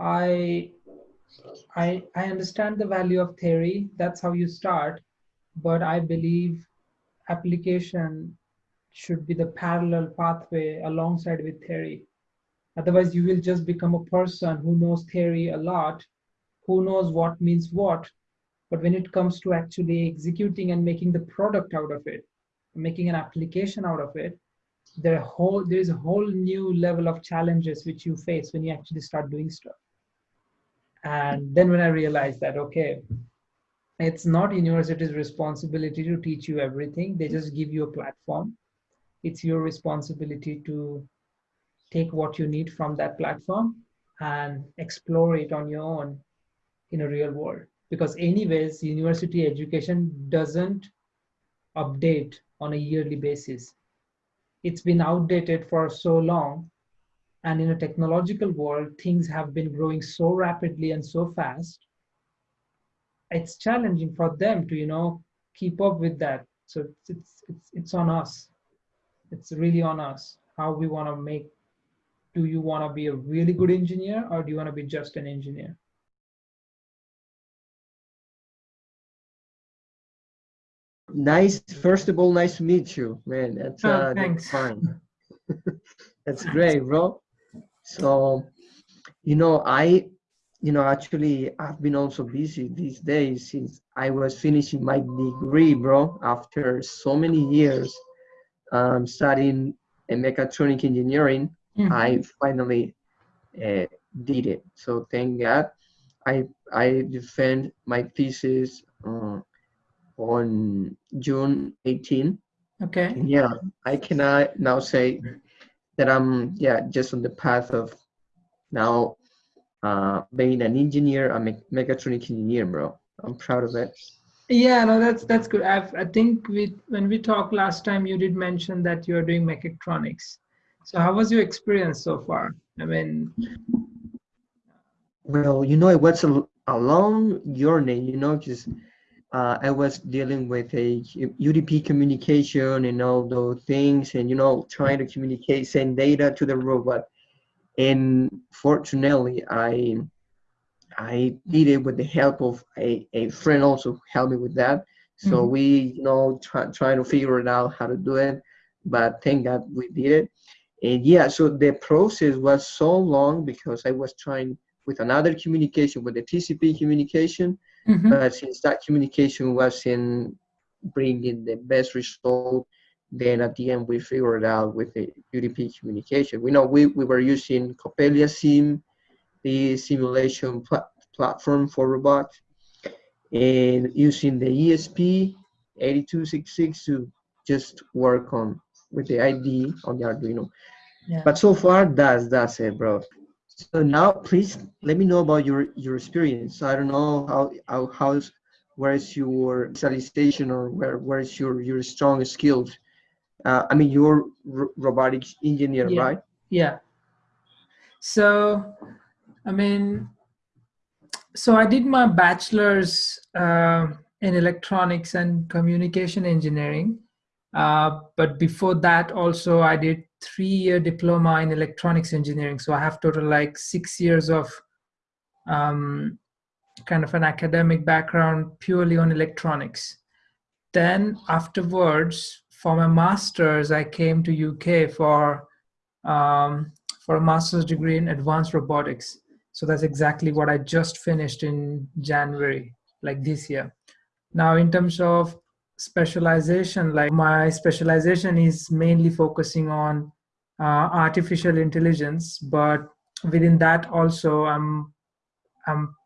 I, I, I understand the value of theory. That's how you start. But I believe application should be the parallel pathway alongside with theory. Otherwise, you will just become a person who knows theory a lot, who knows what means what. But when it comes to actually executing and making the product out of it, making an application out of it, there whole there is a whole new level of challenges which you face when you actually start doing stuff. And then when I realized that, okay, it's not university's responsibility to teach you everything. They just give you a platform. It's your responsibility to take what you need from that platform and explore it on your own in a real world. Because anyways, university education doesn't update on a yearly basis. It's been outdated for so long. And in a technological world, things have been growing so rapidly and so fast. It's challenging for them to, you know, keep up with that. So it's, it's, it's, it's on us. It's really on us how we want to make do you want to be a really good engineer or do you want to be just an engineer? Nice. First of all, nice to meet you, man. That's, oh, uh, thanks. that's fine. that's great, bro. So, you know, I, you know, actually, I've been also busy these days since I was finishing my degree, bro. After so many years um, studying mechatronic engineering, mm-hmm. I finally uh, did it. So thank God. I I defend my thesis uh, on June 18. Okay. Yeah, I cannot now say that I'm yeah just on the path of now uh, being an engineer, a me- mechatronic engineer, bro. I'm proud of it. Yeah, no, that's that's good. I've, I think we when we talked last time, you did mention that you're doing mechatronics. So how was your experience so far? I mean, well, you know, it was a, a long journey. You know, just uh, I was dealing with a UDP communication and all those things, and you know, trying to communicate, send data to the robot. And fortunately, I I did it with the help of a, a friend also helped me with that. So mm-hmm. we, you know, try, trying to figure it out how to do it. But thank God we did it. And yeah, so the process was so long because I was trying with another communication, with the TCP communication, Mm-hmm. But since that communication wasn't bringing the best result, then at the end we figured out with the UDP communication. We know we, we were using Coppelia Sim, the simulation pl- platform for robots, and using the ESP 8266 to just work on with the ID on the Arduino. Yeah. But so far, that's that's it, bro. So now, please let me know about your your experience. I don't know how how how's where is your specialization or where where is your your strong skills. Uh, I mean, you're robotics engineer, yeah. right? Yeah. So, I mean, so I did my bachelor's uh, in electronics and communication engineering. Uh, but before that, also I did three-year diploma in electronics engineering. So I have total like six years of um, kind of an academic background purely on electronics. Then afterwards, for my master's, I came to UK for um, for a master's degree in advanced robotics. So that's exactly what I just finished in January, like this year. Now, in terms of specialization like my specialization is mainly focusing on uh, artificial intelligence but within that also i'm i'm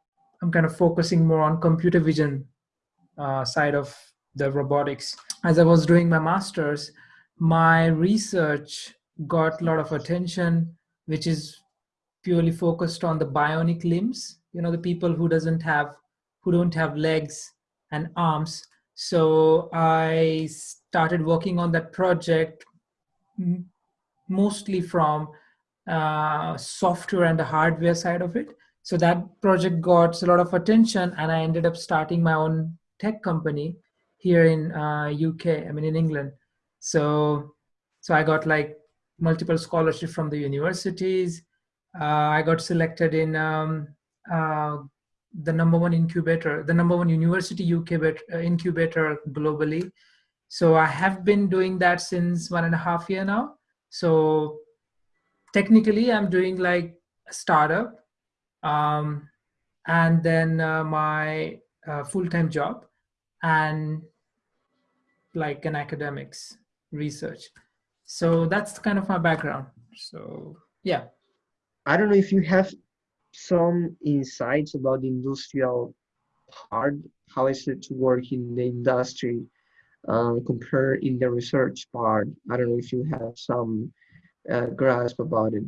i'm kind of focusing more on computer vision uh, side of the robotics. As i was doing my masters my research got a lot of attention which is purely focused on the bionic limbs you know the people who doesn't have who don't have legs and arms so I started working on that project mostly from uh, software and the hardware side of it. So that project got a lot of attention, and I ended up starting my own tech company here in uh, UK. I mean, in England. So, so I got like multiple scholarships from the universities. Uh, I got selected in um, uh, the number one incubator, the number one university incubator, uh, incubator globally. So I have been doing that since one and a half year now. So technically I'm doing like a startup um, and then uh, my uh, full-time job and like an academics research. So that's kind of my background. So yeah. I don't know if you have some insights about the industrial part. How is it to work in the industry uh, compared in the research part? I don't know if you have some uh, grasp about it.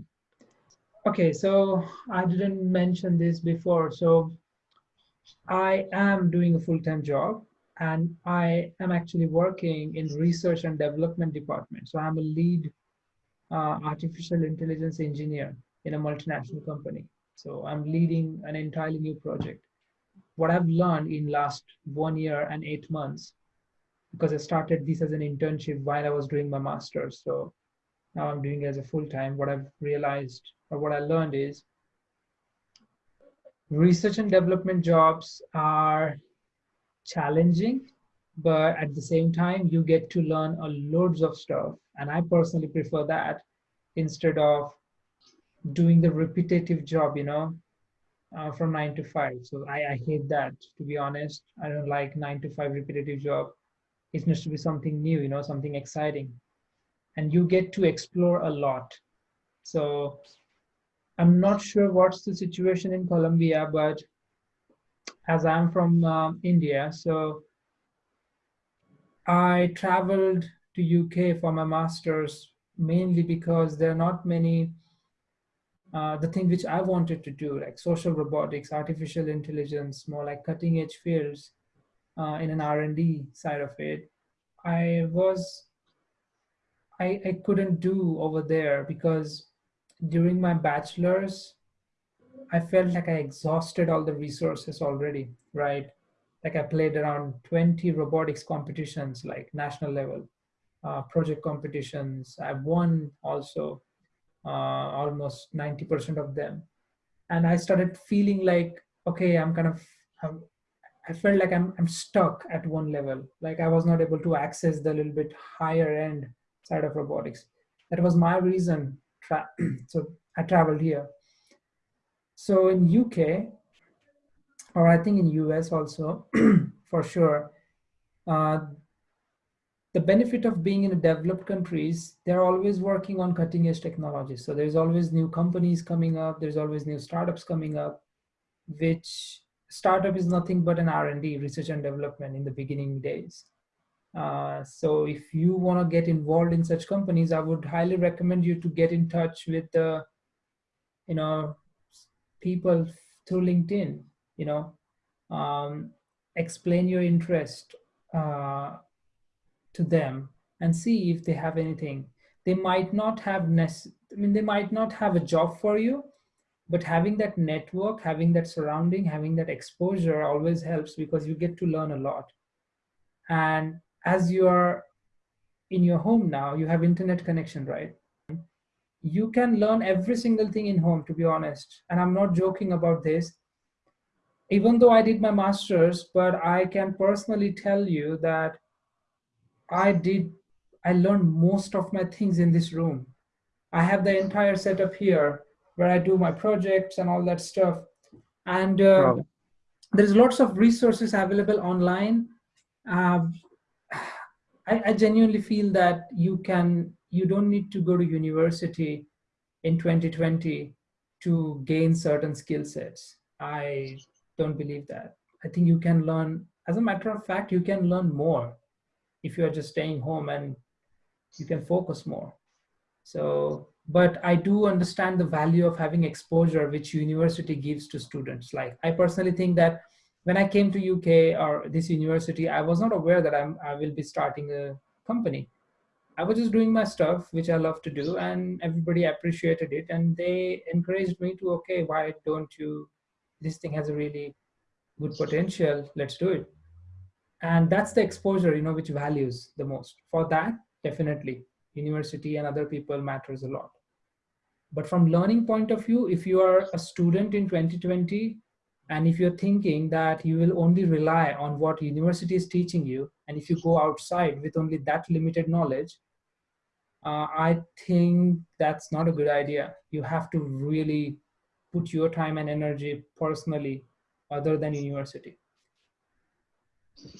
Okay, so I didn't mention this before. So I am doing a full-time job and I am actually working in research and development department. So I'm a lead uh, artificial intelligence engineer in a multinational company. So I'm leading an entirely new project. What I've learned in last one year and eight months, because I started this as an internship while I was doing my master's. So now I'm doing it as a full-time. What I've realized or what I learned is research and development jobs are challenging, but at the same time, you get to learn a loads of stuff. And I personally prefer that instead of doing the repetitive job, you know, uh, from nine to five. So I, I hate that, to be honest. I don't like nine to five repetitive job. It needs to be something new, you know, something exciting. And you get to explore a lot. So I'm not sure what's the situation in Colombia, but as I'm from uh, India, so I traveled to UK for my master's mainly because there are not many uh, the thing which I wanted to do, like social robotics, artificial intelligence, more like cutting edge fields uh, in an R&D side of it, I was, I, I couldn't do over there because during my bachelor's, I felt like I exhausted all the resources already, right? Like I played around 20 robotics competitions, like national level, uh, project competitions. I've won also almost 90% of them. And I started feeling like, okay, I'm kind of, I'm, I felt like I'm, I'm stuck at one level. Like I was not able to access the little bit higher end side of robotics. That was my reason. so I traveled here. So in UK, or I think in US also, for sure, uh, the benefit of being in a developed countries, they're always working on cutting edge technology. So there's always new companies coming up. There's always new startups coming up, which startup is nothing but an R&D, research and development in the beginning days. Uh, so if you want to get involved in such companies, I would highly recommend you to get in touch with the, you know, people through LinkedIn, you know, um, explain your interest, uh, to them and see if they have anything. They might not have, I mean, they might not have a job for you, but having that network, having that surrounding, having that exposure always helps because you get to learn a lot. And as you are in your home now, you have internet connection, right? You can learn every single thing in home, to be honest. And I'm not joking about this. Even though I did my master's, but I can personally tell you that I did, I learned most of my things in this room. I have the entire setup here where I do my projects and all that stuff. And uh, wow. there's lots of resources available online. Uh, I, I genuinely feel that you can, you don't need to go to university in 2020 to gain certain skill sets. I don't believe that. I think you can learn, as a matter of fact, you can learn more if you're just staying home and you can focus more. So, but I do understand the value of having exposure which university gives to students. Like I personally think that when I came to UK or this university, I was not aware that I'm, I will be starting a company. I was just doing my stuff, which I love to do, and everybody appreciated it. And they encouraged me to, okay, why don't you, this thing has a really good potential, let's do it and that's the exposure you know which values the most for that definitely university and other people matters a lot But from learning point of view, if you are a student in 2020, and if you're thinking that you will only rely on what university is teaching you, and if you go outside with only that limited knowledge, uh, I think that's not a good idea. You have to really put your time and energy personally other than university.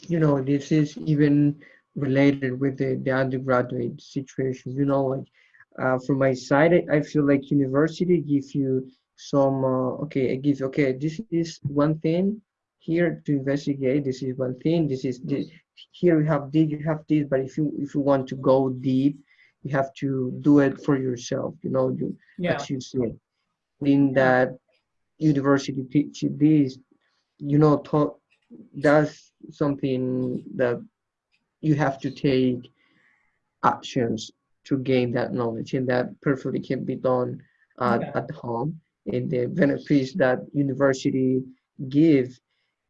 You know, this is even related with the, the undergraduate situation. You know, like uh, from my side, I, I feel like university gives you some, uh, okay, it gives, okay, this is one thing here to investigate. This is one thing. This is this. Here you have this, you have this. But if you if you want to go deep, you have to do it for yourself. You know, you Yeah, as you said. In that university teach this, you know, taught that's something that you have to take actions to gain that knowledge and that perfectly can be done at, yeah, at home. And the benefits that university give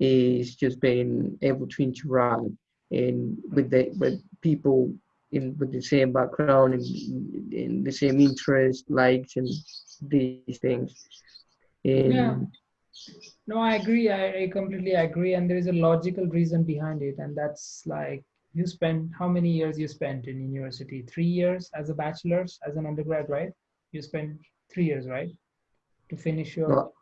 is just being able to interact and with the with people in with the same background and in the same interest likes and these things. Yeah. No, I agree. I, I completely agree. And there is a logical reason behind it. And that's like you spent how many years you spent in university? Three years as a bachelor's, as an undergrad, right? You spent three years, right? To finish your well,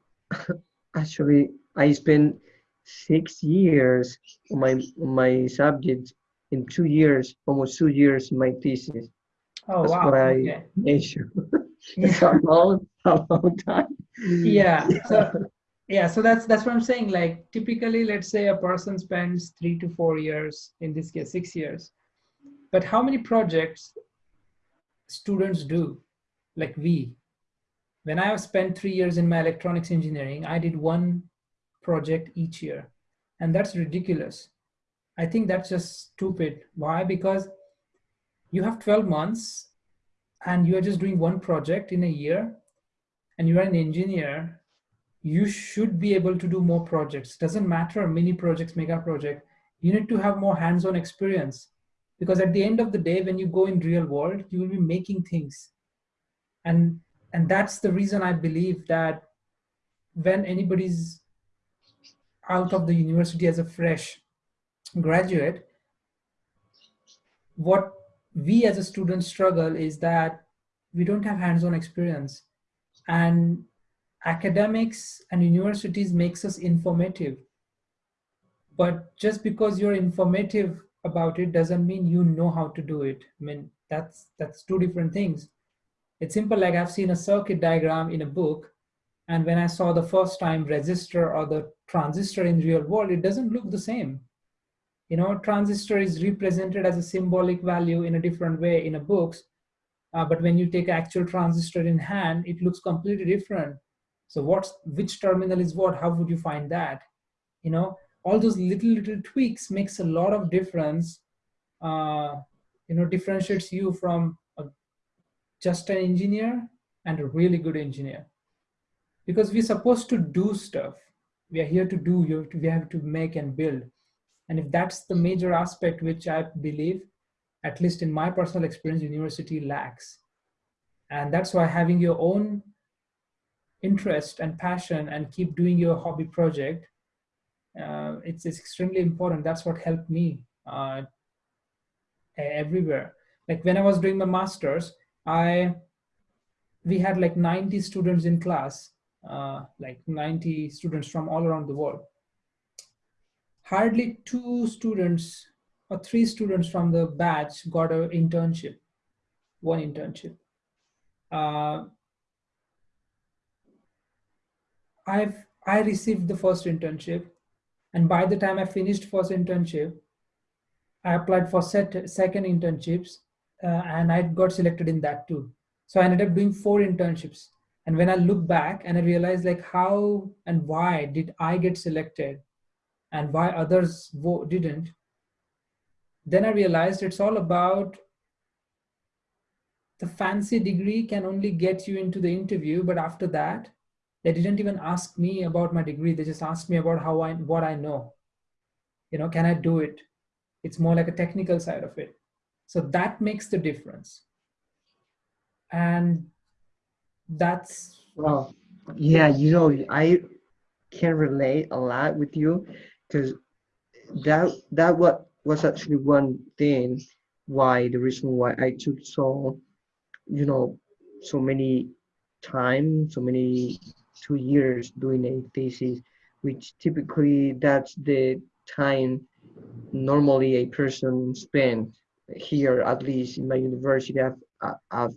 actually I spent six years on my on my subject in two years almost two years in my thesis oh That's wow. what I Okay. mentioned. It's a long, a long time. Yeah. So yeah, so that's that's what I'm saying. Like typically, let's say a person spends three to four years, in this case, six years. But how many projects students do? Like we, when I spent three years in my electronics engineering, I did one project each year. And that's ridiculous. I think that's just stupid. Why? Because you have 12 months and you are just doing one project in a year and you are an engineer, you should be able to do more projects. Doesn't matter mini projects, mega project. You need to have more hands-on experience because at the end of the day, when you go in real world, you will be making things. And and that's the reason I believe that when anybody's out of the university as a fresh graduate, what we as a student struggle is that we don't have hands-on experience and academics and universities makes us informative. But just because you're informative about it doesn't mean you know how to do it. I mean that's that's two different things. It's simple like i've seen a circuit diagram in a book and when i saw the first time resistor or the transistor in real world it doesn't look the same. You know transistor is represented as a symbolic value in a different way in a books uh, but when you take actual transistor in hand it looks completely different so what's which terminal is what? How would you find that? You know all those little little tweaks makes a lot of difference uh, you know differentiates you from a, just an engineer and a really good engineer. Because we're supposed to do stuff. We are here to do you have to, we have to make and build. And if that's the major aspect which i believe at least in my personal experience university lacks. And that's why having your own interest and passion and keep doing your hobby project uh, it's, it's extremely important. That's what helped me uh, everywhere. Like when i was doing my masters i we had like 90 students in class uh, like 90 students from all around the world. Hardly two students or three students from the batch got an internship one internship uh, i've i received the first internship and by the time i finished first internship i applied for set, second internships uh, and i got selected in that too. So i ended up doing four internships. And when i look back and i realize like how and why did i get selected and why others didn't then i realized it's all about the fancy degree can only get you into the interview but after that they didn't even ask me about my degree. They just asked me about how i what i know. You know can i do it? It's more like a technical side of it. So that makes the difference. And that's Well, yeah, you know, I can relate a lot with you because that that what was actually one thing why the reason why I took so you know so many time so many two years doing a thesis which typically that's the time normally a person spends here at least in my university. I've, I've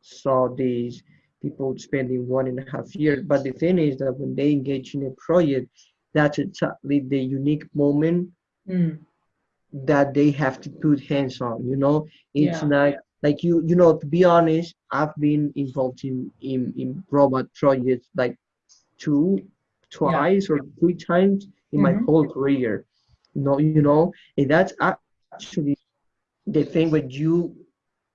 saw these people spending one and a half years. But the thing is that when they engage in a project that's exactly the unique moment mm, that they have to put hands on you know? It's yeah. not like you you know to be honest i've been involved in in, in robot projects like two yeah. twice or three times in my hmm whole career. You know you know and that's actually the thing when you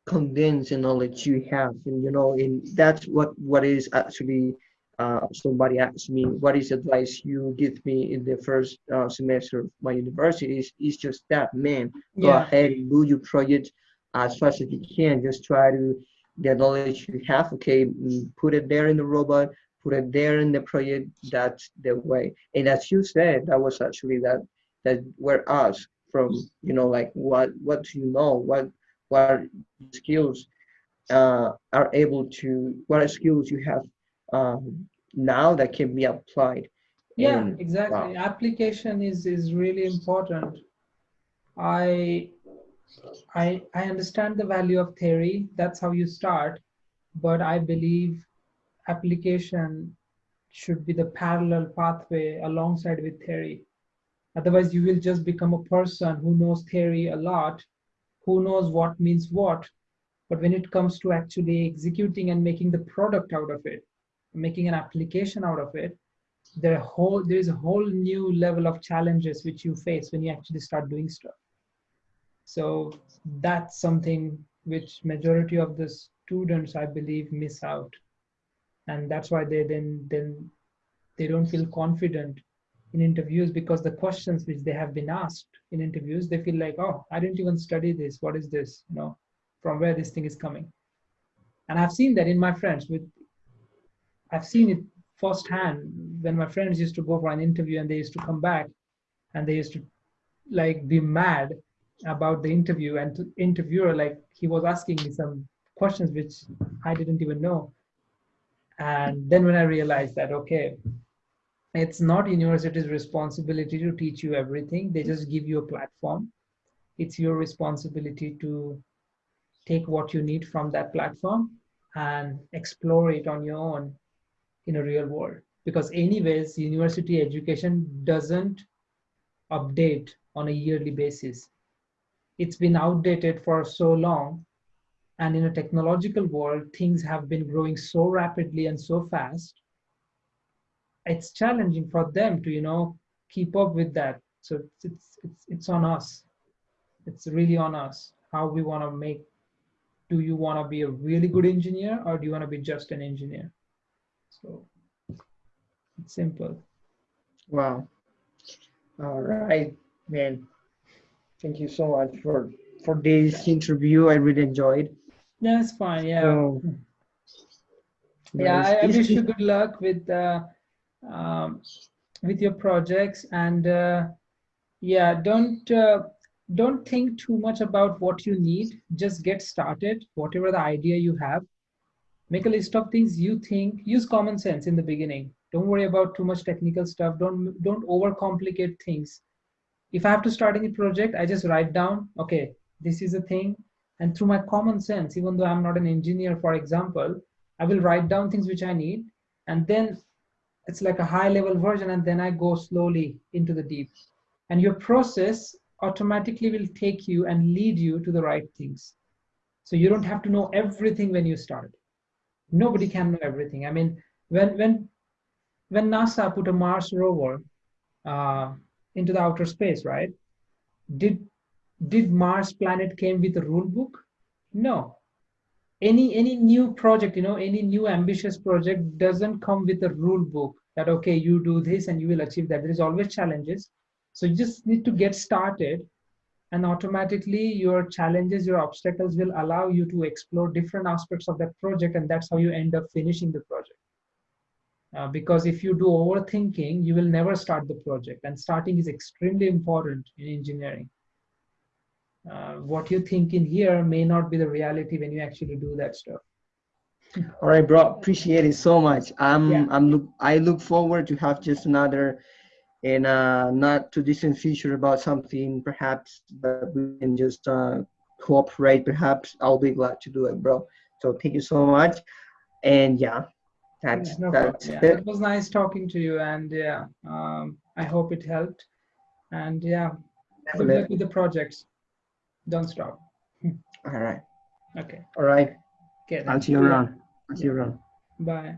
condense the knowledge you have and you know and that's what what is actually uh, somebody asked me what is advice you give me in the first uh, semester of my university? Is, is just that man go yeah. ahead and do your project as fast as you can. Just try to the knowledge you have okay? Put it there in the robot put it there in the project that's the way. And as you said that was actually that that were asked from you know like what what do you know? What what skills uh, are able to what skills you have um, now that can be applied? Yeah and exactly. wow. Application is is really important. I i i understand the value of theory. That's how you start. But i believe application should be the parallel pathway alongside with theory. Otherwise you will just become a person who knows theory a lot who knows what means what. But when it comes to actually executing and making the product out of it making an application out of it there whole there is a whole new level of challenges which you face when you actually start doing stuff so that's something which majority of the students i believe miss out. And that's why they then then they don't feel confident in interviews because the questions which they have been asked in interviews they feel like oh i didn't even study this. What is this? You know from where this thing is coming. And i've seen that in my friends with i've seen it firsthand when my friends used to go for an interview and they used to come back and they used to like be mad about the interview and to interviewer like he was asking me some questions which i didn't even know. And then when i realized that okay it's not university's responsibility to teach you everything. They just give you a platform. It's your responsibility to take what you need from that platform and explore it on your own in a real world. Because anyways university education doesn't update on a yearly basis it's been outdated for so long. And in a technological world things have been growing so rapidly and so fast it's challenging for them to you know keep up with that. So it's it's it's, on us. It's really on us how we want to make do you want to be a really good engineer or do you want to be just an engineer? So it's simple. Wow. All right man thank you so much for for this interview. I really enjoyed. Yeah it's fine yeah. So yeah i, I wish you good luck with uh, um, with your projects and uh, yeah don't uh, don't think too much about what you need. Just get started whatever the idea you have. Make a list of things you think use common sense in the beginning. Don't worry about too much technical stuff. Don't don't overcomplicate things if i have to start any project i just write down okay this is a thing. And through my common sense even though i'm not an engineer for example i will write down things which i need. And then it's like a high level version and then i go slowly into the deep. And your process automatically will take you and lead you to the right things. So you don't have to know everything when you start. Nobody can know everything. I mean when when when nasa put a mars rover uh, into the outer space right? Did did mars planet came with a rule book? No. Any any new project you know any new ambitious project doesn't come with a rule book that okay you do this and you will achieve that. There is always challenges. So you just need to get started and automatically your challenges your obstacles will allow you to explore different aspects of that project and that's how you end up finishing the project uh, because if you do overthinking you will never start the project and starting is extremely important in engineering uh, what you think in here may not be the reality when you actually do that stuff All right, bro. Appreciate it so much. I'm Yeah. I'm look I look forward to have just another in a not too distant future about something perhaps that we can just uh, cooperate. Perhaps I'll be glad to do it, bro. So thank you so much. And yeah, that's Yeah, no problem. that's Yeah, it. it was nice talking to you and yeah um, i hope it helped and yeah good Definitely. luck with the projects don't stop All right. okay All right. okay I'll see you around. I'll see you around. bye